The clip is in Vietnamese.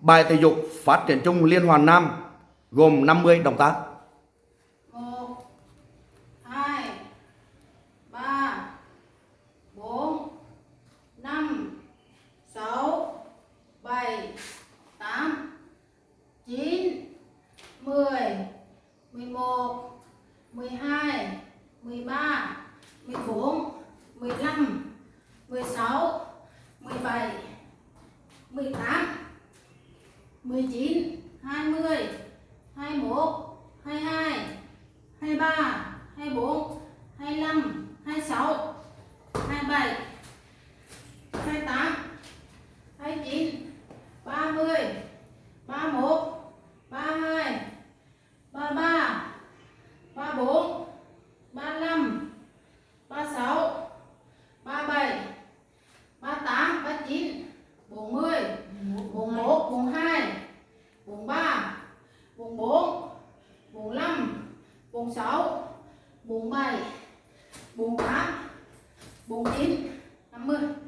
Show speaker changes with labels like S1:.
S1: Bài thể dục phát triển chung Liên hoàn Nam gồm 50 động tác.
S2: một, hai, ba bốn năm sáu, bảy, tám, chín, mười mười một, mười hai, mười ba mười bốn 19 20 21 22 23 24 46 47 48 49 50